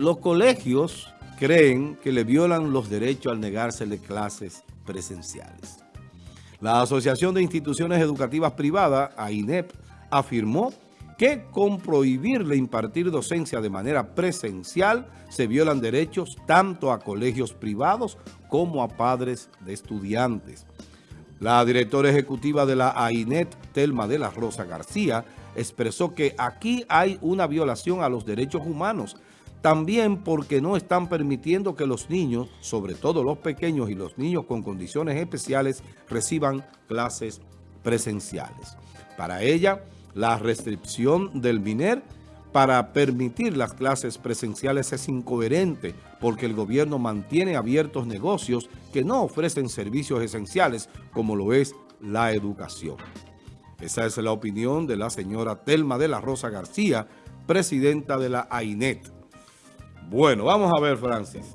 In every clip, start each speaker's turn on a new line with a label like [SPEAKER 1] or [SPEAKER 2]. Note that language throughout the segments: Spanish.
[SPEAKER 1] Los colegios creen que le violan los derechos al negársele clases presenciales. La Asociación de Instituciones Educativas Privadas, AINEP, afirmó que con prohibirle impartir docencia de manera presencial se violan derechos tanto a colegios privados como a padres de estudiantes. La directora ejecutiva de la AINET, Telma de la Rosa García, expresó que aquí hay una violación a los derechos humanos también porque no están permitiendo que los niños, sobre todo los pequeños y los niños con condiciones especiales, reciban clases presenciales. Para ella, la restricción del MINER para permitir las clases presenciales es incoherente porque el gobierno mantiene abiertos negocios que no ofrecen servicios esenciales como lo es la educación. Esa es la opinión de la señora Telma de la Rosa García, presidenta de la AINET. Bueno, vamos a ver, Francis.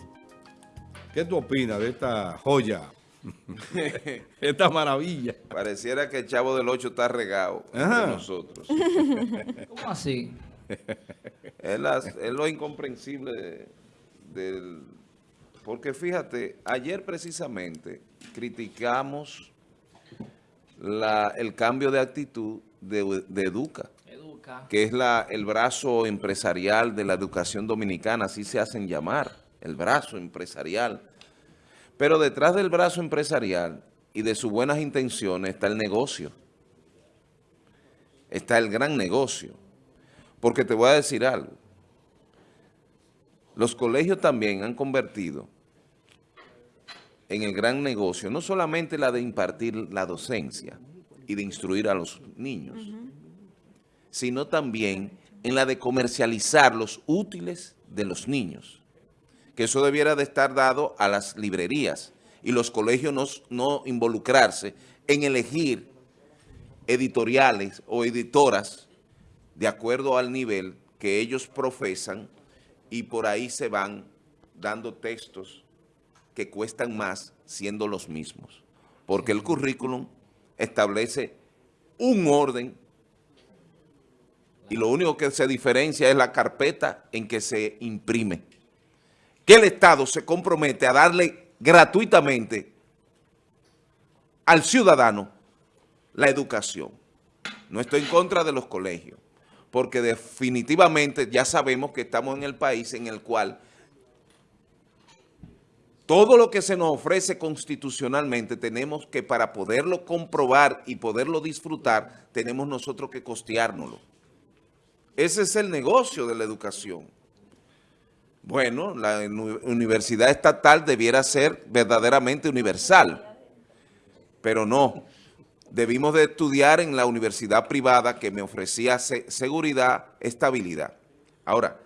[SPEAKER 1] ¿Qué tú opinas de esta joya? esta maravilla.
[SPEAKER 2] Pareciera que el Chavo del Ocho está regado de nosotros.
[SPEAKER 3] ¿Cómo así?
[SPEAKER 2] es, lo incomprensible del... Porque fíjate, ayer precisamente criticamos el cambio de actitud de, de Educa que es la, el brazo empresarial de la educación dominicana, así se hacen llamar, el brazo empresarial. Pero detrás del brazo empresarial y de sus buenas intenciones está el negocio. Está el gran negocio. Porque te voy a decir algo. Los colegios también han convertido en el gran negocio, no solamente la de impartir la docencia y de instruir a los niños, sino también en la de comercializar los útiles de los niños. Que eso debiera de estar dado a las librerías y los colegios no, no involucrarse en elegir editoriales o editoras de acuerdo al nivel que ellos profesan y por ahí se van dando textos que cuestan más siendo los mismos. Porque el currículum establece un orden y lo único que se diferencia es la carpeta en que se imprime. Que el Estado se compromete a darle gratuitamente al ciudadano la educación. No estoy en contra de los colegios, porque definitivamente ya sabemos que estamos en el país en el cual todo lo que se nos ofrece constitucionalmente tenemos que para poderlo comprobar y poderlo disfrutar, tenemos nosotros que costeárnoslo. Ese es el negocio de la educación. Bueno, la universidad estatal debiera ser verdaderamente universal, pero no. Debimos de estudiar en la universidad privada que me ofrecía seguridad, estabilidad. Ahora,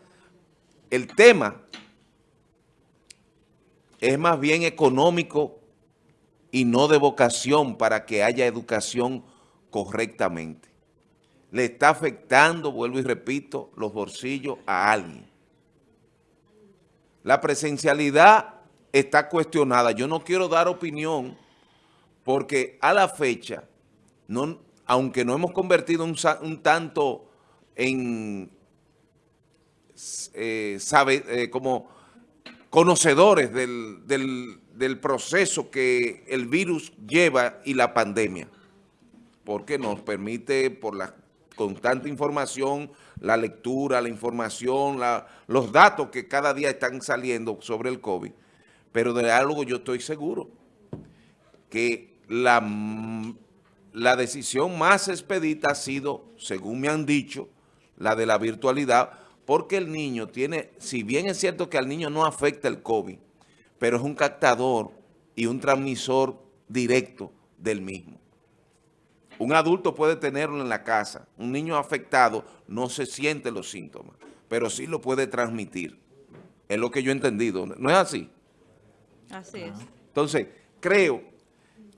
[SPEAKER 2] el tema es más bien económico y no de vocación para que haya educación correctamente le está afectando, vuelvo y repito, los bolsillos a alguien. La presencialidad está cuestionada. Yo no quiero dar opinión porque a la fecha, no, aunque no hemos convertido un, tanto en, eh, sabe, eh, como conocedores del, del proceso que el virus lleva y la pandemia, porque nos permite, por las con tanta información, la lectura, la información, los datos que cada día están saliendo sobre el COVID. Pero de algo yo estoy seguro, que la, la decisión más expedita ha sido, según me han dicho, la de la virtualidad, porque el niño tiene, si bien es cierto que al niño no afecta el COVID, pero es un captador y un transmisor directo del mismo. Un adulto puede tenerlo en la casa. Un niño afectado no se siente los síntomas, pero sí lo puede transmitir. Es lo que yo he entendido. ¿No es así?
[SPEAKER 4] Así es.
[SPEAKER 2] Entonces, creo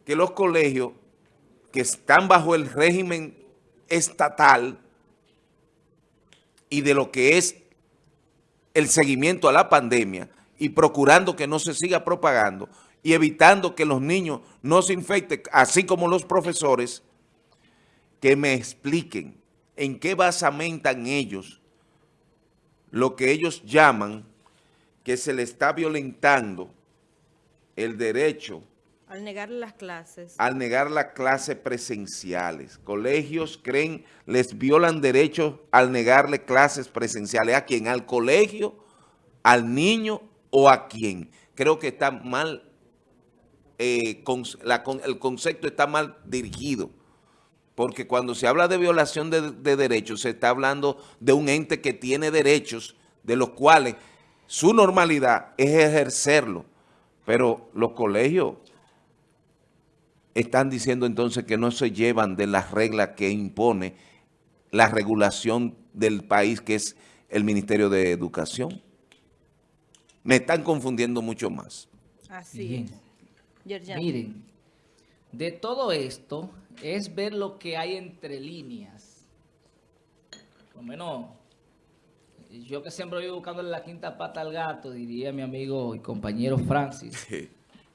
[SPEAKER 2] que los colegios que están bajo el régimen estatal y de lo que es el seguimiento a la pandemia y procurando que no se siga propagando y evitando que los niños no se infecten, así como los profesores, que me expliquen en qué basamentan ellos lo que ellos llaman que se le está violentando el derecho
[SPEAKER 4] Al negarle las clases.
[SPEAKER 2] al negar las clases presenciales. Colegios creen, les violan derechos al negarle clases presenciales. ¿A quién? ¿Al colegio? ¿Al niño? ¿O a quién? Creo que está mal, eh, con- la con- el concepto está mal dirigido. Porque cuando se habla de violación de, de derechos, se está hablando de un ente que tiene derechos, de los cuales su normalidad es ejercerlo. Pero los colegios están diciendo entonces que no se llevan de las reglas que impone la regulación del país, que es el Ministerio de Educación. Me están confundiendo mucho más.
[SPEAKER 4] Así
[SPEAKER 3] Bien.
[SPEAKER 4] es. Yerjan.
[SPEAKER 3] Miren, de todo esto es ver lo que hay entre líneas. Por lo menos, yo que siempre voy buscándole la quinta pata al gato, diría mi amigo y compañero Francis.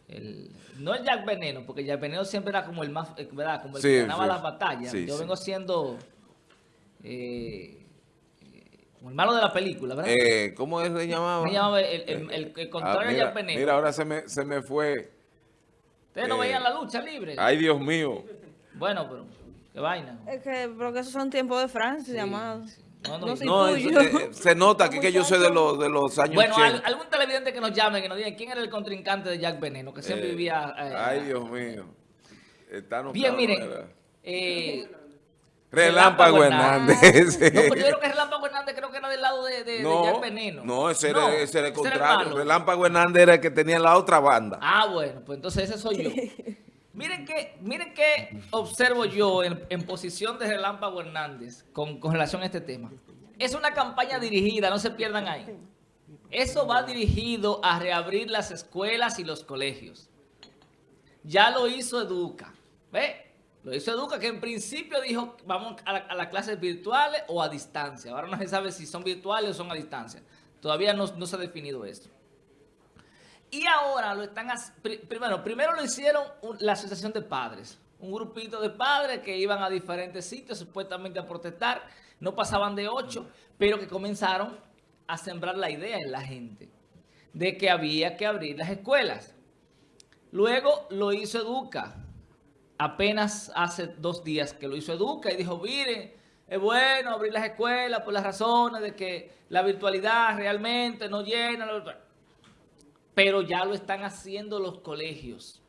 [SPEAKER 3] El- no el Jack Veneno, porque Jack Veneno siempre era como el más, eh, ¿verdad? Como el
[SPEAKER 2] Sí,
[SPEAKER 3] que ganaba
[SPEAKER 2] sí.
[SPEAKER 3] las batallas. Yo vengo siendo eh, eh, como el malo de la película, ¿verdad?
[SPEAKER 2] Eh, ¿Cómo es se llamaba?
[SPEAKER 3] Me llamaba el, el-
[SPEAKER 2] Ah,
[SPEAKER 3] contrario
[SPEAKER 2] mira,
[SPEAKER 3] Jack Veneno.
[SPEAKER 2] mira, ahora se me, se me fue.
[SPEAKER 3] Ustedes no
[SPEAKER 2] eh,
[SPEAKER 3] veían la lucha libre.
[SPEAKER 2] Ay, Dios mío.
[SPEAKER 3] Bueno, pero qué vaina.
[SPEAKER 4] Es que, porque esos son tiempos de Francia,
[SPEAKER 3] Sí,
[SPEAKER 4] llamados.
[SPEAKER 3] sí. No, no,
[SPEAKER 4] No,
[SPEAKER 2] No, eh, se nota aquí que yo soy de los, de los años
[SPEAKER 3] Bueno, al-
[SPEAKER 2] 80.
[SPEAKER 3] algún televidente que nos llame, que nos diga quién era el contrincante de Jack Veneno, que siempre
[SPEAKER 2] Eh,
[SPEAKER 3] vivía... eh,
[SPEAKER 2] Ay, Dios mío. Está
[SPEAKER 3] Bien, miren.
[SPEAKER 2] Relámpago Hernández.
[SPEAKER 3] No, pero yo creo que Relámpago Hernández creo que era del lado de, de- de
[SPEAKER 2] No,
[SPEAKER 3] Jack Veneno.
[SPEAKER 2] no, ese era, ese era el
[SPEAKER 3] era
[SPEAKER 2] contrario. Relámpago Hernández era el que tenía la otra banda.
[SPEAKER 3] Ah, bueno, pues entonces ese soy yo. Miren que, miren que observo yo en, en posición de Relámpago Hernández con, con relación a este tema. Es una campaña dirigida, no se pierdan ahí. Eso va dirigido a reabrir las escuelas y los colegios. Ya lo hizo Educa. ¿Ve? Lo hizo Educa, que en principio dijo vamos a, la- las clases virtuales o a distancia. Ahora no se sabe si son virtuales o son a distancia. Todavía no, se ha definido eso. Y ahora lo están primero, primero lo hicieron la asociación de padres, un grupito de padres que iban a diferentes sitios supuestamente a protestar, no pasaban de ocho, pero que comenzaron a sembrar la idea en la gente de que había que abrir las escuelas. Luego lo hizo Educa, apenas hace dos días que lo hizo Educa y dijo, miren, es bueno abrir las escuelas por las razones de que la virtualidad realmente no llena... pero ya lo están haciendo los colegios.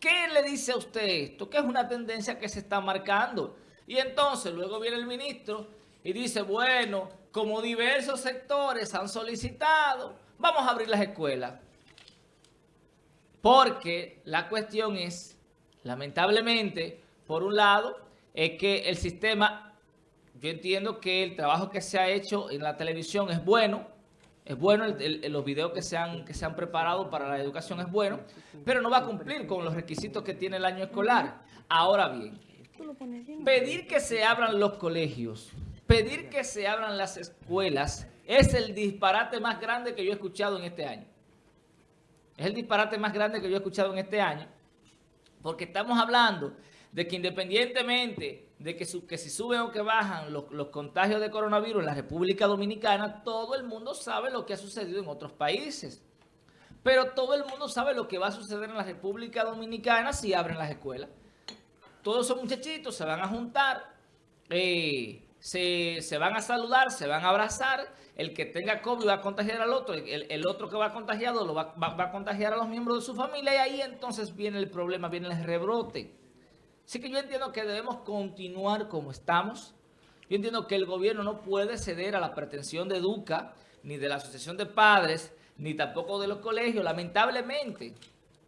[SPEAKER 3] ¿Qué le dice a usted esto? Que es una tendencia que se está marcando. Y entonces luego viene el ministro y dice, bueno, como diversos sectores han solicitado, vamos a abrir las escuelas. Porque la cuestión es, lamentablemente, por un lado, es que el sistema, yo entiendo que el trabajo que se ha hecho en la televisión es bueno, es bueno, el- los videos que se, han, que se han preparado para la educación es bueno, pero no va a cumplir con los requisitos que tiene el año escolar. Ahora bien, pedir que se abran los colegios, pedir que se abran las escuelas, es el disparate más grande que yo he escuchado en este año. Es el disparate más grande que yo he escuchado en este año, porque estamos hablando de que independientemente de que, si suben o que bajan los, los contagios de coronavirus en la República Dominicana, todo el mundo sabe lo que ha sucedido en otros países. Pero todo el mundo sabe lo que va a suceder en la República Dominicana si abren las escuelas. Todos esos muchachitos se van a juntar, eh, se, se van a saludar, se van a abrazar. El que tenga COVID va a contagiar al otro, el, otro que va contagiado lo va, a contagiar a los miembros de su familia y ahí entonces viene el problema, viene el rebrote. Así que yo entiendo que debemos continuar como estamos. Yo entiendo que el gobierno no puede ceder a la pretensión de Educa, ni de la Asociación de Padres, ni tampoco de los colegios. Lamentablemente,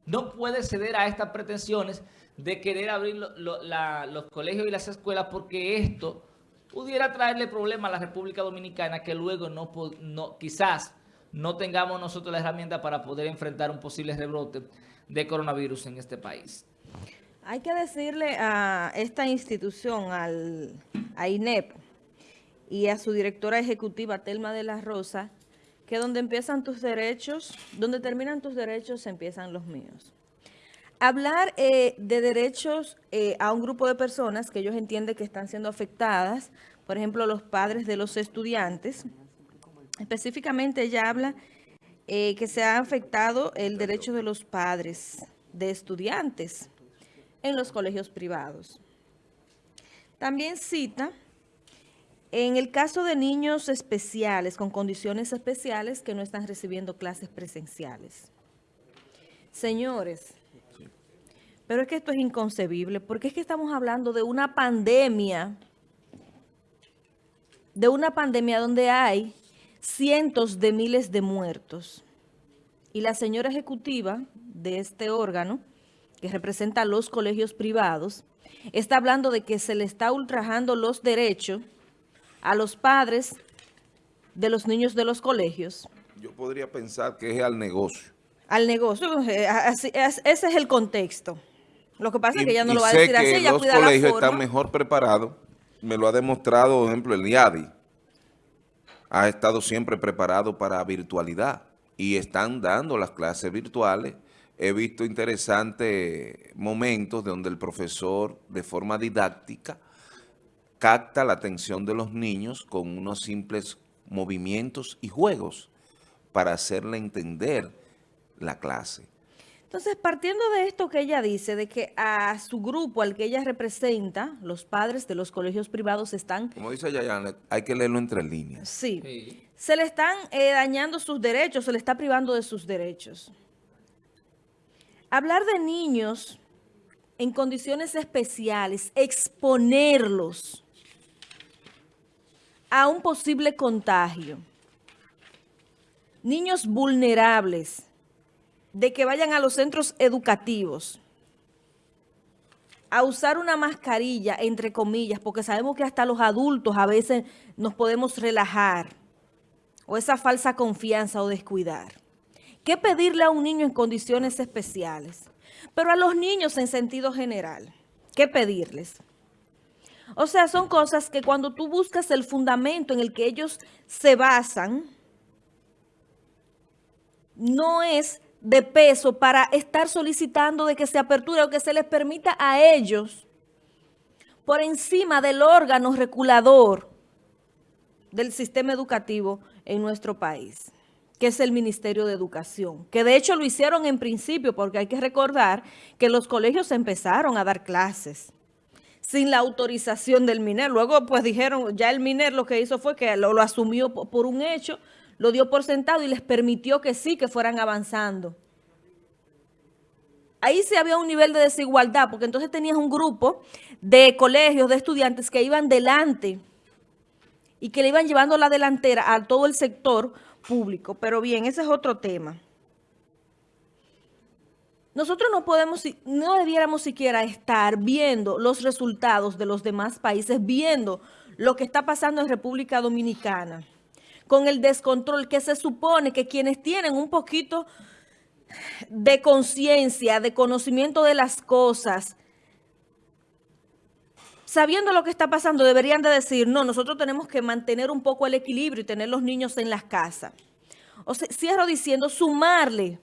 [SPEAKER 3] no puede ceder a estas pretensiones de querer abrir los colegios y las escuelas porque esto pudiera traerle problemas a la República Dominicana que luego no, no quizás no tengamos nosotros la herramienta para poder enfrentar un posible rebrote de coronavirus en este país.
[SPEAKER 4] Hay que decirle a esta institución, al, a INEP y a su directora ejecutiva, Telma de la Rosa, que donde empiezan tus derechos, donde terminan tus derechos, empiezan los míos. Hablar eh, de derechos eh, a un grupo de personas que ellos entienden que están siendo afectadas, por ejemplo, los padres de los estudiantes, Específicamente ella habla eh, que se ha afectado el derecho de los padres de estudiantes en los colegios privados. También cita en el caso de niños especiales, con condiciones especiales que no están recibiendo clases presenciales. Señores, pero es que esto es inconcebible, porque es que estamos hablando de una pandemia, de una pandemia donde hay cientos de miles de muertos. Y la señora ejecutiva de este órgano, que representa a los colegios privados, está hablando de que se le está ultrajando los derechos a los padres de los niños de los colegios.
[SPEAKER 2] Yo podría pensar que es al negocio.
[SPEAKER 4] Al negocio, eh, ese es el contexto. Lo que pasa es que ella no lo va a decir así, ella
[SPEAKER 2] los colegios están mejor preparados, me lo ha demostrado, por ejemplo, el IADI. Ha estado siempre preparado para virtualidad y están dando las clases virtuales. He visto interesantes momentos donde el profesor, de forma didáctica, capta la atención de los niños con unos simples movimientos y juegos para hacerle entender la clase.
[SPEAKER 4] Entonces, partiendo de esto que ella dice, de que a su grupo, al que ella representa, los padres de los colegios privados están...
[SPEAKER 2] Como dice Yayan, hay que leerlo entre líneas.
[SPEAKER 4] Sí. Se le están eh, dañando sus derechos, se le está privando de sus derechos. Hablar de niños en condiciones especiales, exponerlos a un posible contagio. Niños vulnerables, de que vayan a los centros educativos a usar una mascarilla, entre comillas, porque sabemos que hasta los adultos a veces nos podemos relajar, o esa falsa confianza o descuidar. ¿Qué pedirle a un niño en condiciones especiales? Pero a los niños en sentido general, ¿qué pedirles? O sea, son cosas que cuando tú buscas el fundamento en el que ellos se basan, no es de peso para estar solicitando de que se aperture o que se les permita a ellos, por encima del órgano regulador del sistema educativo en nuestro país, que es el Ministerio de Educación, que de hecho lo hicieron en principio, porque hay que recordar que los colegios empezaron a dar clases sin la autorización del MINER. Luego, pues dijeron, ya el MINER lo que hizo fue que lo, lo asumió por un hecho, lo dio por sentado y les permitió que sí, que fueran avanzando. Ahí sí había un nivel de desigualdad, porque entonces tenías un grupo de colegios, de estudiantes que iban delante y que le iban llevando la delantera a todo el sector público. Pero bien, ese es otro tema. Nosotros no podemos, no debiéramos siquiera estar viendo los resultados de los demás países, viendo lo que está pasando en República Dominicana, con el descontrol que se supone que quienes tienen un poquito de conciencia, de conocimiento de las cosas, sabiendo lo que está pasando, deberían de decir, no, nosotros tenemos que mantener un poco el equilibrio y tener los niños en las casas. O sea, cierro diciendo, sumarle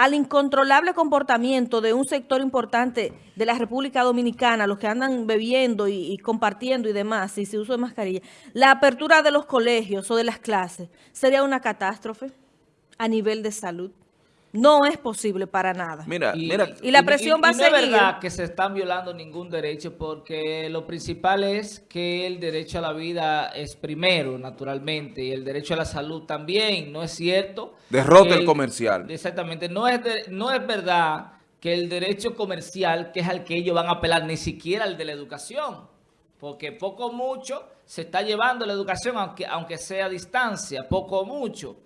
[SPEAKER 4] al incontrolable comportamiento de un sector importante de la República Dominicana, los que andan bebiendo y, compartiendo y demás, y se uso de mascarilla, la apertura de los colegios o de las clases, ¿sería una catástrofe a nivel de salud? No es posible para nada.
[SPEAKER 2] Mira,
[SPEAKER 3] y,
[SPEAKER 2] mira.
[SPEAKER 4] Y la presión va a ser.
[SPEAKER 3] No es verdad que se están violando ningún derecho porque lo principal es que el derecho a la vida es primero, naturalmente, y el derecho a la salud también, ¿no es cierto?
[SPEAKER 2] Derrota el, comercial.
[SPEAKER 3] Exactamente. No es, no es verdad que el derecho comercial, que es al que ellos van a apelar, ni siquiera el de la educación, porque poco o mucho se está llevando la educación, aunque, aunque sea a distancia, poco o mucho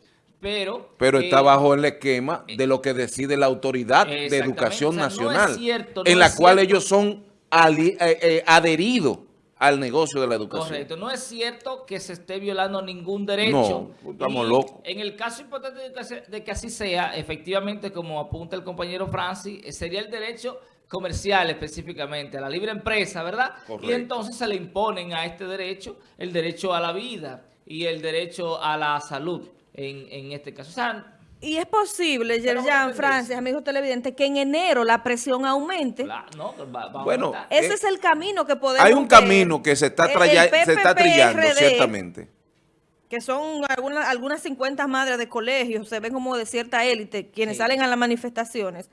[SPEAKER 3] pero...
[SPEAKER 2] Pero está bajo el esquema de lo que decide la Autoridad de Educación Nacional, en la cual ellos son eh, eh, adheridos al negocio de la educación.
[SPEAKER 3] Correcto, no es cierto que se esté violando ningún derecho.
[SPEAKER 2] No, estamos locos.
[SPEAKER 3] En el caso importante de que, así sea, efectivamente, como apunta el compañero Francis, eh, sería el derecho comercial específicamente, a la libre empresa, ¿verdad? Y entonces se le imponen a este derecho el derecho a la vida y el derecho a la salud en, este caso.
[SPEAKER 4] y es posible, Yerjan, Francis, amigos televidentes, que en enero la presión aumente.
[SPEAKER 2] bueno,
[SPEAKER 4] ese eh, es el camino que podemos
[SPEAKER 2] Hay un camino que se está, se está trillando, ciertamente.
[SPEAKER 4] que son algunas, algunas 50 madres de colegios, se ven como de cierta élite, quienes
[SPEAKER 3] Sí.
[SPEAKER 4] salen a las manifestaciones,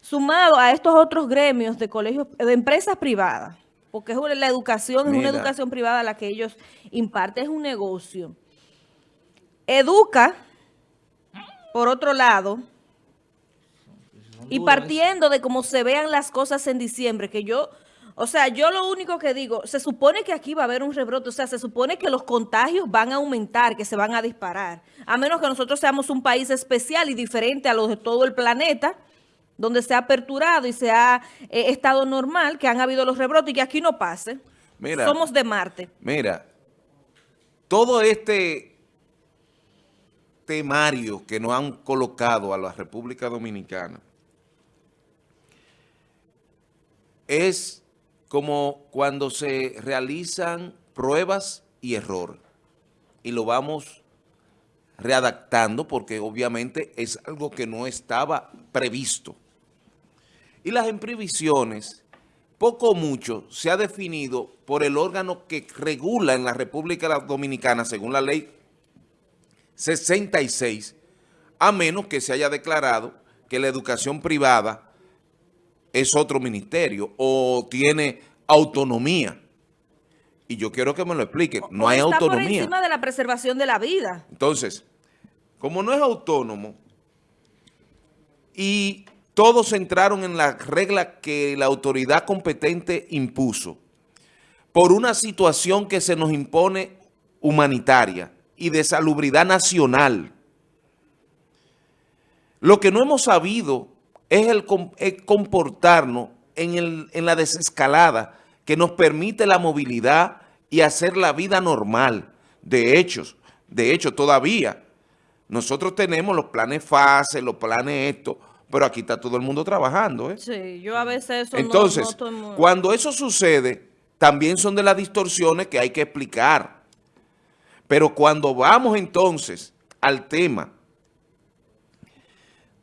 [SPEAKER 4] sumado a estos otros gremios de colegios, de empresas privadas, porque es una- la educación, es una educación privada la que ellos imparten, es un negocio. Educa, por otro lado, y partiendo de cómo se vean las cosas en diciembre, que yo, o sea, yo lo único que digo, se supone que aquí va a haber un rebrote, o sea, se supone que los contagios van a aumentar, que se van a disparar, a menos que nosotros seamos un país especial y diferente a los de todo el planeta, donde se ha aperturado y se ha eh, estado normal, que han habido los rebrotes y que aquí no pase.
[SPEAKER 2] Mira.
[SPEAKER 4] Somos de Marte.
[SPEAKER 2] Mira, todo este temario que nos han colocado a la República Dominicana es como cuando se realizan pruebas y error y lo vamos readaptando porque obviamente es algo que no estaba previsto. Y las imprevisiones, poco o mucho, se ha definido por el órgano que regula en la República Dominicana, según la ley 66, a menos que se haya declarado que la educación privada es otro ministerio o tiene autonomía. Y yo quiero que me lo explique. No
[SPEAKER 4] O
[SPEAKER 2] hay
[SPEAKER 4] está por encima de la preservación de la vida.
[SPEAKER 2] Entonces, como no es autónomo y todos entraron en la regla que la autoridad competente impuso por una situación que se nos impone humanitaria y de salubridad nacional. Lo que no hemos sabido es el comportarnos en, el- en la desescalada que nos permite la movilidad y hacer la vida normal. De hecho, de hecho todavía nosotros tenemos los planes fase, los planes esto, pero aquí está todo el mundo trabajando. ¿eh?
[SPEAKER 4] Sí, yo a veces eso no-
[SPEAKER 2] Entonces,
[SPEAKER 4] no
[SPEAKER 2] cuando eso sucede, también son de las distorsiones que hay que explicar. Pero cuando vamos entonces al tema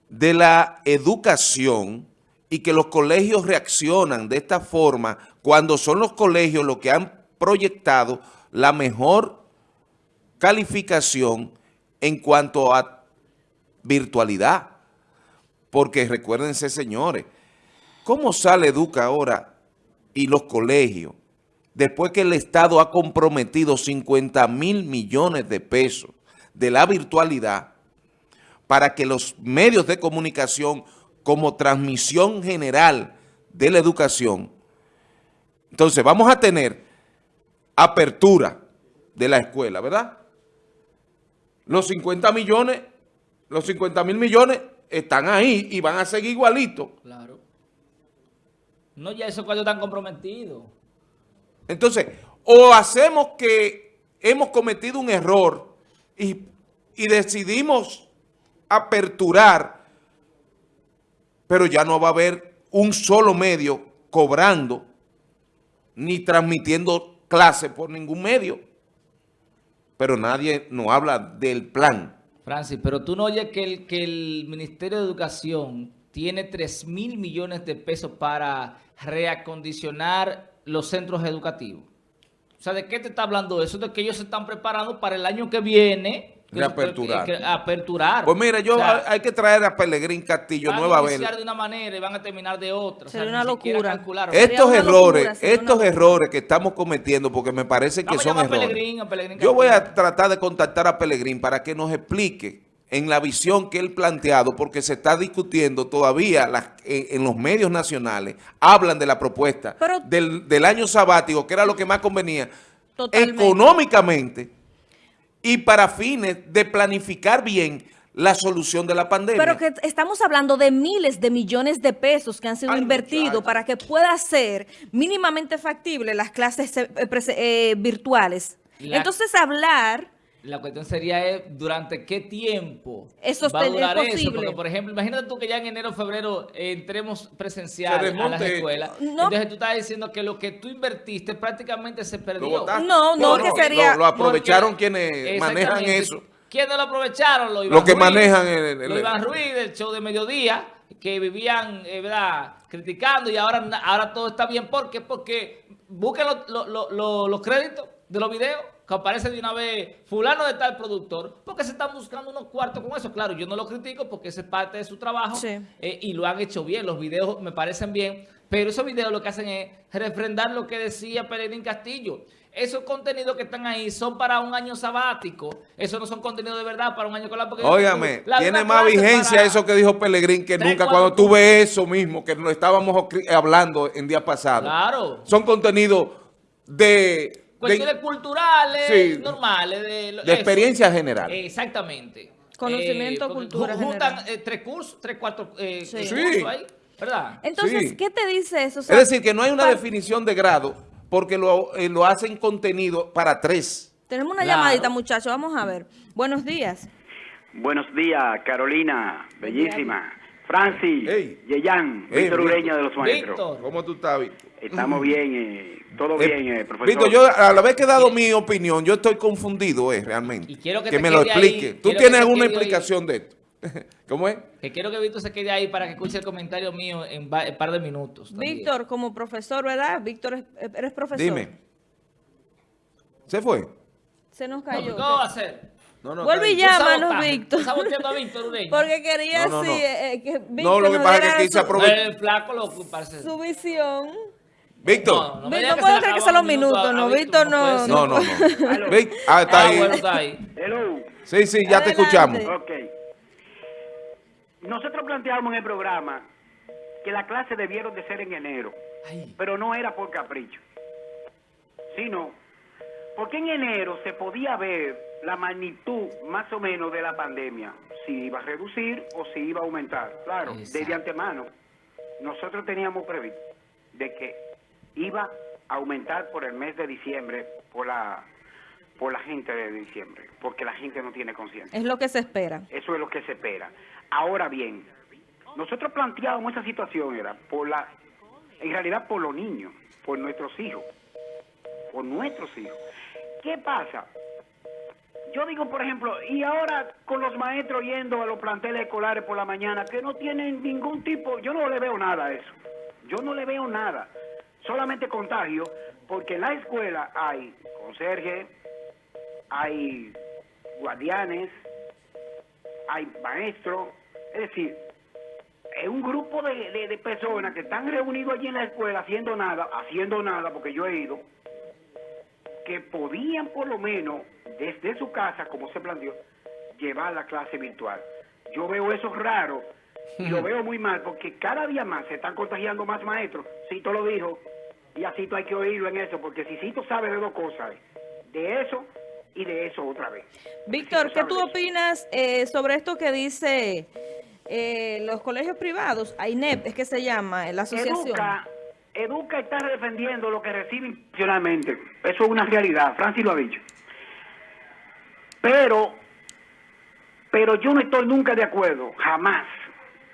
[SPEAKER 2] de la educación y que los colegios reaccionan de esta forma, cuando son los colegios los que han proyectado la mejor calificación en cuanto a virtualidad. Porque recuérdense, señores, ¿cómo sale Educa ahora y los colegios después que el Estado ha comprometido 50 mil millones de pesos de la virtualidad para que los medios de comunicación como transmisión general de la educación, entonces vamos a tener apertura de la escuela, ¿verdad? Los 50 millones, los 50 mil millones están ahí y van a seguir igualitos.
[SPEAKER 3] Claro. No, ya esos cuadros están comprometidos.
[SPEAKER 2] Entonces, o hacemos que hemos cometido un error y, decidimos aperturar, pero ya no va a haber un solo medio cobrando ni transmitiendo clases por ningún medio. Pero nadie nos habla del plan.
[SPEAKER 3] Francis, pero tú no oyes que el, que el Ministerio de Educación tiene 3 mil millones de pesos para reacondicionar los centros educativos. O sea, ¿de qué te está hablando eso? De que ellos se están preparando para el año que viene. que-
[SPEAKER 2] Reaperturar.
[SPEAKER 3] que- que- aperturar.
[SPEAKER 2] Pues mira, yo
[SPEAKER 3] O sea,
[SPEAKER 2] hay que traer a Pelegrín Castillo
[SPEAKER 3] van
[SPEAKER 2] nueva
[SPEAKER 3] a iniciar de una manera y van a terminar de otra. O sea,
[SPEAKER 4] Sería una locura.
[SPEAKER 2] Estos
[SPEAKER 4] una
[SPEAKER 2] errores,
[SPEAKER 4] locura,
[SPEAKER 2] estos errores que estamos cometiendo, porque me parece que
[SPEAKER 3] Vamos
[SPEAKER 2] son
[SPEAKER 3] a
[SPEAKER 2] errores.
[SPEAKER 3] Pelegrín, a Pelegrín
[SPEAKER 2] Yo voy a tratar de contactar a Pelegrín para que nos explique en la visión que él planteado, porque se está discutiendo todavía las- en, en los medios nacionales, hablan de la propuesta
[SPEAKER 4] Pero-
[SPEAKER 2] del, del año sabático, que era lo que más convenía,
[SPEAKER 4] Totalmente.
[SPEAKER 2] económicamente y para fines de planificar bien la solución de la pandemia.
[SPEAKER 4] Pero que estamos hablando de miles de millones de pesos que han sido invertidos para que pueda ser mínimamente factible las clases eh, prese- eh, virtuales.
[SPEAKER 3] La-
[SPEAKER 4] Entonces hablar,
[SPEAKER 3] La cuestión sería eh, durante qué tiempo
[SPEAKER 4] Eso
[SPEAKER 3] va a
[SPEAKER 4] es
[SPEAKER 3] durar eso.
[SPEAKER 4] posible.
[SPEAKER 3] Porque, por ejemplo, imagínate tú que ya en enero o febrero eh, entremos presencial
[SPEAKER 2] Se
[SPEAKER 3] a las escuelas.
[SPEAKER 4] No.
[SPEAKER 3] Entonces tú estás diciendo que lo que tú invertiste prácticamente se
[SPEAKER 2] Lo
[SPEAKER 3] perdió.
[SPEAKER 2] votaste.
[SPEAKER 4] No, no, que sería-
[SPEAKER 2] Lo, lo aprovecharon
[SPEAKER 3] Porque-
[SPEAKER 2] quienes manejan eso.
[SPEAKER 3] ¿Quiénes lo aprovecharon? Lo,
[SPEAKER 2] Lo que manejan el- el-
[SPEAKER 3] lo Iván Ruiz del show de mediodía, que vivían, eh, ¿verdad?, criticando y ahora, ahora todo está bien. ¿Por qué? Porque busquen los- los- los- los- los créditos de los videos que aparece de una vez fulano de tal productor, porque se están buscando unos cuartos con eso. Claro, yo no lo critico porque ese es parte de su trabajo
[SPEAKER 4] Sí.
[SPEAKER 3] eh, y lo han hecho bien, los videos me parecen bien, pero esos videos lo que hacen es refrendar lo que decía Pellegrín Castillo. Esos contenidos que están ahí son para un año sabático, esos no son contenidos de verdad para un año escolar. porque
[SPEAKER 2] Óigame,
[SPEAKER 3] la
[SPEAKER 2] tiene más vigencia eso que dijo Pellegrín que nunca cuando tuve eso mismo, que lo estábamos hablando en día pasado.
[SPEAKER 3] Claro.
[SPEAKER 2] Son contenidos de,
[SPEAKER 3] Cuestiones
[SPEAKER 2] de,
[SPEAKER 3] culturales,
[SPEAKER 2] Sí.
[SPEAKER 3] normales. De,
[SPEAKER 2] de experiencia general.
[SPEAKER 3] Exactamente.
[SPEAKER 4] Conocimiento,
[SPEAKER 3] porque
[SPEAKER 4] cultura
[SPEAKER 3] ju- Juntan eh, tres cursos, tres, cuatro eh,
[SPEAKER 4] Sí.
[SPEAKER 3] eh,
[SPEAKER 2] Sí.
[SPEAKER 3] cursos ahí, ¿verdad?
[SPEAKER 4] Entonces,
[SPEAKER 2] Sí.
[SPEAKER 4] ¿qué te dice eso? O
[SPEAKER 2] es decir, que no hay una definición de grado porque lo, eh, lo hacen contenido para tres.
[SPEAKER 4] Tenemos una
[SPEAKER 3] Claro.
[SPEAKER 4] llamadita, muchachos. Vamos a ver. Buenos días.
[SPEAKER 5] Buenos días, Carolina, bellísima. Francis,
[SPEAKER 2] Hey.
[SPEAKER 5] Yeyan,
[SPEAKER 2] Hey,
[SPEAKER 5] Víctor. Ureña de los Maestros.
[SPEAKER 3] Víctor.
[SPEAKER 2] ¿Cómo tú estás, Víctor?
[SPEAKER 5] Estamos bien, eh, todo
[SPEAKER 2] Eh,
[SPEAKER 5] bien, eh, profesor.
[SPEAKER 2] Víctor, yo al haber quedado mi opinión, yo estoy confundido, eh, realmente.
[SPEAKER 3] Y quiero que te
[SPEAKER 2] me lo
[SPEAKER 3] quede ahí,
[SPEAKER 2] explique. ¿Tú
[SPEAKER 3] que
[SPEAKER 2] tienes alguna
[SPEAKER 3] ahí.
[SPEAKER 2] explicación de esto? ¿Cómo es?
[SPEAKER 3] Que quiero que Víctor se quede ahí para que escuche el comentario mío en un par de minutos. también.
[SPEAKER 4] Víctor, como profesor, ¿verdad? Víctor, es- eres profesor.
[SPEAKER 2] Dime. ¿Se fue?
[SPEAKER 4] Se nos
[SPEAKER 3] No,
[SPEAKER 4] cayó.
[SPEAKER 3] ¿Qué va a hacer?
[SPEAKER 2] No, no,
[SPEAKER 4] Vuelve y llámanos. Víctor.
[SPEAKER 3] Está saboteando a Víctor Ureña.
[SPEAKER 4] Porque quería
[SPEAKER 2] No, no,
[SPEAKER 4] sí, eh, eh, que Víctor
[SPEAKER 2] No, lo que
[SPEAKER 4] nos
[SPEAKER 2] pasa es que
[SPEAKER 4] diera
[SPEAKER 2] aquí se
[SPEAKER 4] su-
[SPEAKER 2] aprovecha.
[SPEAKER 3] El flaco lo parece.
[SPEAKER 4] su visión.
[SPEAKER 2] Víctor.
[SPEAKER 3] No,
[SPEAKER 4] Víctor, puedo creer que son los
[SPEAKER 3] minutos
[SPEAKER 4] no, Víctor, no.
[SPEAKER 2] No, no, no. Vic- ah, está
[SPEAKER 3] Ah,
[SPEAKER 2] ahí.
[SPEAKER 3] bueno, está ahí.
[SPEAKER 5] Hello.
[SPEAKER 2] Sí, sí, ya te
[SPEAKER 4] Adelante.
[SPEAKER 2] escuchamos.
[SPEAKER 5] Ok. Nosotros planteamos en el programa que la clase debieron de ser en enero,
[SPEAKER 3] Ay.
[SPEAKER 5] pero no era por capricho, sino porque en enero se podía ver la magnitud más o menos de la pandemia, si iba a reducir o si iba a aumentar. Claro,
[SPEAKER 3] Exacto.
[SPEAKER 5] desde antemano, nosotros teníamos previsto de que iba a aumentar por el mes de diciembre, por la, por la gente de diciembre, porque la gente no tiene conciencia.
[SPEAKER 4] Es lo que se espera.
[SPEAKER 5] Eso es lo que se espera. Ahora bien, nosotros planteábamos esa situación era por la, en realidad por los niños, por nuestros hijos, por nuestros hijos. ¿Qué pasa? Yo digo, por ejemplo, y ahora con los maestros yendo a los planteles escolares por la mañana, que no tienen ningún tipo, yo no le veo nada a eso. Yo no le veo nada. Solamente contagio, porque en la escuela hay conserje, hay guardianes, hay maestros, es decir, es un grupo de, de- de personas que están reunidos allí en la escuela haciendo nada, haciendo nada, porque yo he ido, que podían por lo menos desde su casa, como se planteó, llevar la clase virtual. Yo veo eso raro y lo veo muy mal porque cada día más se están contagiando más maestros. Cito lo dijo y a Cito hay que oírlo en eso porque si Cito sabe de dos cosas, de eso y de eso otra vez.
[SPEAKER 4] Víctor, ¿qué tú opinas eh, sobre esto que dice eh, los colegios privados? AINEP es que se llama, eh, la asociación.
[SPEAKER 5] Educa, Educa está defendiendo lo que recibe institucionalmente. Eso es una realidad. Francis lo ha dicho. Pero, pero yo no estoy nunca de acuerdo, jamás,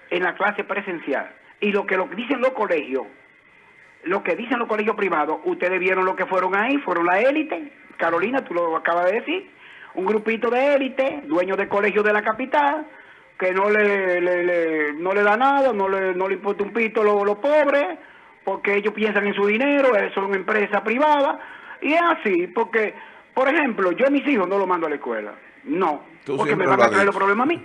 [SPEAKER 5] en la clase presencial. Y lo que, lo dicen los colegios, lo que dicen los colegios privados, ustedes vieron lo que fueron ahí, fueron la élite. Carolina, tú lo acabas de decir. Un grupito de élite, dueños de colegios de la capital, que no le, le- le- no le da nada, no le, no le importa un pito los los pobres, porque ellos piensan en su dinero, eh, son empresas privadas. Y es así, porque, por ejemplo, yo a mis hijos no los mando a la escuela. No,
[SPEAKER 2] Tú
[SPEAKER 5] porque me van a traer los problemas a mí.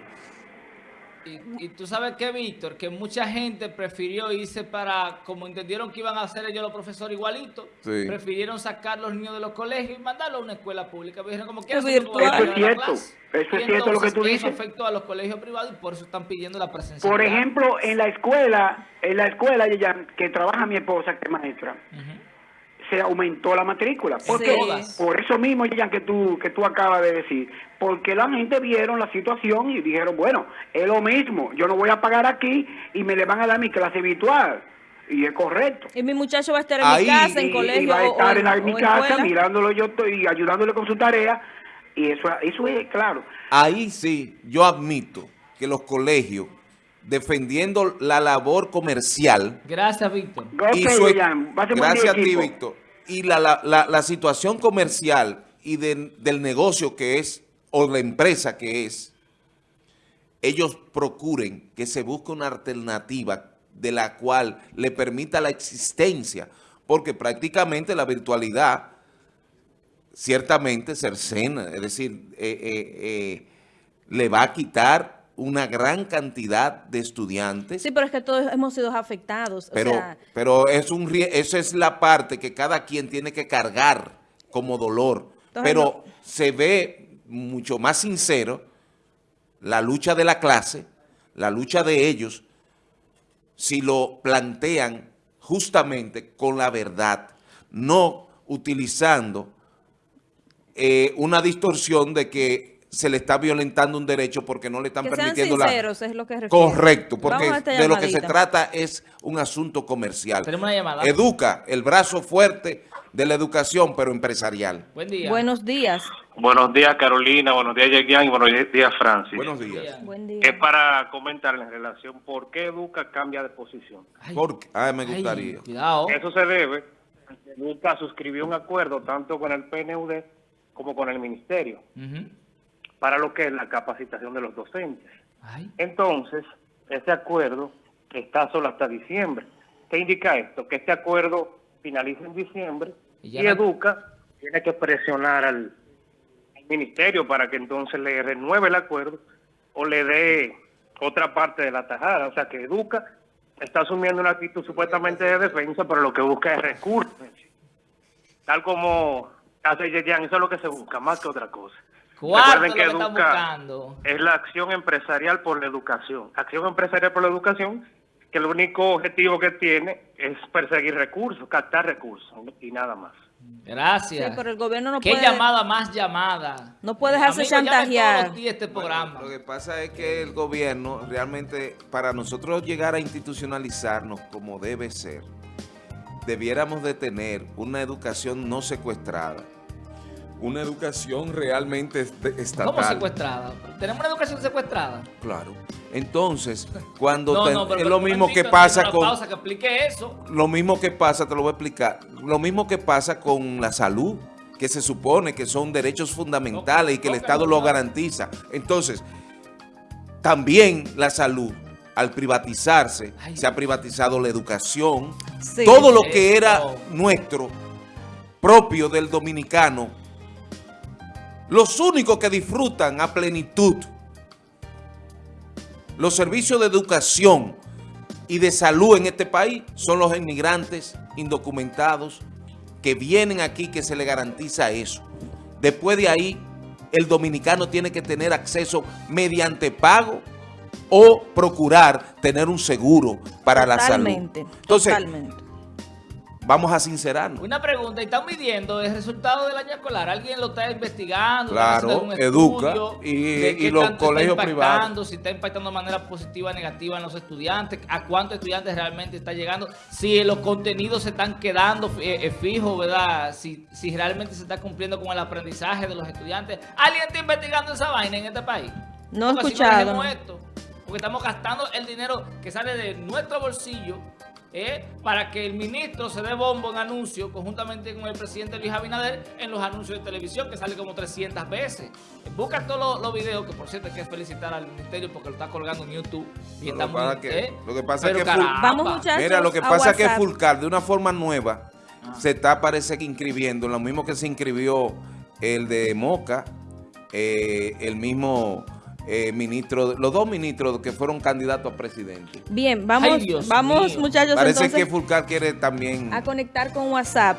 [SPEAKER 3] Y, y tú sabes que, Víctor, que mucha gente prefirió irse para, como entendieron que iban a hacer ellos los profesores igualitos,
[SPEAKER 2] Sí.
[SPEAKER 3] prefirieron sacar los niños de los colegios y mandarlos a una escuela pública. Dijeron, como
[SPEAKER 4] Es
[SPEAKER 3] quieras,
[SPEAKER 4] virtual.
[SPEAKER 5] Eso es cierto, eso es cierto lo que tú
[SPEAKER 3] Eso
[SPEAKER 5] dices.
[SPEAKER 3] afectó a los colegios privados y por eso están pidiendo la presencia.
[SPEAKER 5] Por ejemplo, en la escuela, en la escuela que trabaja mi esposa, que es maestra, se aumentó la matrícula. ¿Por
[SPEAKER 4] Sí.
[SPEAKER 5] qué?
[SPEAKER 3] Todas.
[SPEAKER 5] Por eso mismo, ya que tú, que tú acabas de decir. Porque la gente vieron la situación y dijeron, bueno, es lo mismo, yo no voy a pagar aquí y me le van a dar mi clase virtual. Y es correcto.
[SPEAKER 4] Y mi muchacho va a estar en
[SPEAKER 2] Ahí,
[SPEAKER 4] mi casa, en
[SPEAKER 5] y,
[SPEAKER 4] colegio
[SPEAKER 5] y va a estar
[SPEAKER 4] o
[SPEAKER 5] en, la-
[SPEAKER 4] o
[SPEAKER 5] mi casa
[SPEAKER 4] escuela.
[SPEAKER 5] mirándolo yo estoy y ayudándole con su tarea. Y eso, eso es claro.
[SPEAKER 2] Ahí sí, yo admito que los colegios, defendiendo la labor comercial,
[SPEAKER 3] Gracias, Víctor.
[SPEAKER 5] Ok,
[SPEAKER 2] y su-
[SPEAKER 5] William, va a ser un buen
[SPEAKER 2] gracias a ti. Víctor, y la, la- la- la situación comercial y de- del negocio que es, o la empresa que es, ellos procuren que se busque una alternativa de la cual le permita la existencia, porque prácticamente la virtualidad ciertamente cercena, es decir, eh, eh, eh, le va a quitar una gran cantidad de estudiantes.
[SPEAKER 4] Sí, pero es que todos hemos sido afectados.
[SPEAKER 2] Pero,
[SPEAKER 4] o sea,
[SPEAKER 2] pero es un, esa es la parte que cada quien tiene que cargar como dolor.
[SPEAKER 4] Entonces,
[SPEAKER 2] pero se ve mucho más sincero la lucha de la clase, la lucha de ellos, si lo plantean justamente con la verdad, no utilizando eh, una distorsión de que se le está violentando un derecho porque no le están
[SPEAKER 4] que sean
[SPEAKER 2] permitiendo la...
[SPEAKER 4] sinceros es lo que refiero.
[SPEAKER 2] Correcto, porque de lo que se trata es un asunto comercial.
[SPEAKER 3] Tenemos una llamada.
[SPEAKER 2] Educa, el brazo fuerte de la educación, pero empresarial.
[SPEAKER 3] Buen día.
[SPEAKER 4] Buenos días.
[SPEAKER 6] Buenos días, Carolina. Buenos días, Yegian. Y buenos días, Francis.
[SPEAKER 2] Buenos días.
[SPEAKER 4] Buen día.
[SPEAKER 6] Es para comentarle en relación por qué Educa cambia de posición.
[SPEAKER 3] Ay,
[SPEAKER 2] Porque, ah, me
[SPEAKER 3] ay,
[SPEAKER 2] gustaría.
[SPEAKER 3] cuidado.
[SPEAKER 6] Eso se debe a que Educa suscribió un acuerdo tanto con el PNUD como con el Ministerio
[SPEAKER 3] Ujú.
[SPEAKER 6] Para lo que es la capacitación de los docentes.
[SPEAKER 3] Ay,
[SPEAKER 6] Entonces, ese acuerdo está solo hasta diciembre. ¿Qué indica esto? Que este acuerdo finaliza en diciembre
[SPEAKER 3] Y
[SPEAKER 6] Educa tiene que presionar al, al ministerio para que entonces le renueve el acuerdo o le dé otra parte de la tajada. O sea que Educa está asumiendo una actitud supuestamente de defensa, pero lo que busca es recursos. Tal como hace Yeyan, eso es lo que se busca, más que otra cosa.
[SPEAKER 3] ¿Cuánto
[SPEAKER 6] Recuerden
[SPEAKER 3] lo
[SPEAKER 6] que Educa es la acción empresarial por la educación. Acción empresarial por la educación, que el único objetivo que tiene es perseguir recursos, captar recursos y nada más.
[SPEAKER 3] Gracias.
[SPEAKER 4] Sí, pero el gobierno no
[SPEAKER 3] ¿Qué
[SPEAKER 4] puede-
[SPEAKER 3] llamada más llamada?
[SPEAKER 4] No puede dejarse
[SPEAKER 3] Amigo, llame
[SPEAKER 4] chantajear.
[SPEAKER 3] todos los días este programa.
[SPEAKER 2] Lo que pasa es que el gobierno realmente, para nosotros llegar a institucionalizarnos como debe ser, debiéramos de tener una educación no secuestrada, una educación realmente est- estatal.
[SPEAKER 3] ¿Cómo secuestrada? ¿Tenemos una educación secuestrada?
[SPEAKER 2] Claro. Entonces, cuando
[SPEAKER 3] No,
[SPEAKER 2] te-
[SPEAKER 3] no, pero
[SPEAKER 2] es lo mismo que pasa con
[SPEAKER 3] pausa que explique eso.
[SPEAKER 2] lo mismo que pasa, te lo voy a explicar, lo mismo que pasa con la salud, que se supone que son derechos fundamentales y que el Estado lo garantiza. Entonces, también la salud, al privatizarse,
[SPEAKER 3] Ay.
[SPEAKER 2] se ha privatizado la educación,
[SPEAKER 4] Sí.
[SPEAKER 2] todo lo que era nuestro, propio del dominicano, los únicos que disfrutan a plenitud los servicios de educación y de salud en este país son los inmigrantes indocumentados que vienen aquí que se le garantiza eso. Después de ahí, el dominicano tiene que tener acceso mediante pago o procurar tener un seguro para la salud.
[SPEAKER 4] Totalmente,
[SPEAKER 2] Entonces,
[SPEAKER 4] totalmente.
[SPEAKER 2] Vamos a sincerarnos.
[SPEAKER 3] Una pregunta, ¿y están midiendo el resultado del año escolar? ¿Alguien lo está investigando?
[SPEAKER 2] Claro,
[SPEAKER 3] ¿Están haciendo algún
[SPEAKER 2] educa,
[SPEAKER 3] estudio
[SPEAKER 2] y-
[SPEAKER 3] de
[SPEAKER 2] y
[SPEAKER 3] qué
[SPEAKER 2] los
[SPEAKER 3] tanto
[SPEAKER 2] colegios
[SPEAKER 3] está impactando,
[SPEAKER 2] privados.
[SPEAKER 3] Si está impactando de manera positiva o negativa en los estudiantes, a cuántos estudiantes realmente está llegando, si los contenidos se están quedando eh, eh, fijos, ¿verdad? Si, si realmente se está cumpliendo con el aprendizaje de los estudiantes. ¿Alguien está investigando esa vaina en este país?
[SPEAKER 4] No he
[SPEAKER 3] si
[SPEAKER 4] escuchado, no.
[SPEAKER 3] esto, porque estamos gastando el dinero que sale de nuestro bolsillo eh, para que el ministro se dé bombo en anuncios conjuntamente con el presidente Luis Abinader en los anuncios de televisión que sale como 300 veces. Busca todos los, los videos, que por cierto hay que felicitar al ministerio porque lo está colgando en YouTube. Y
[SPEAKER 2] Lo
[SPEAKER 3] está muy,
[SPEAKER 2] pasa que-
[SPEAKER 3] eh,
[SPEAKER 2] lo que pasa
[SPEAKER 3] pero
[SPEAKER 2] que.
[SPEAKER 4] Vamos, muchachos.
[SPEAKER 2] Mira, lo que pasa es que. Fulcar, de una forma nueva, se está, parece que inscribiendo, lo mismo que se inscribió el de Moca, eh, el mismo eh, ministro, los dos ministros que fueron candidatos a presidente.
[SPEAKER 4] Bien, vamos,
[SPEAKER 3] Ay,
[SPEAKER 4] vamos
[SPEAKER 3] mío.
[SPEAKER 4] muchachos
[SPEAKER 2] Parece
[SPEAKER 4] entonces
[SPEAKER 2] que Fulcar quiere también...
[SPEAKER 4] a conectar con WhatsApp.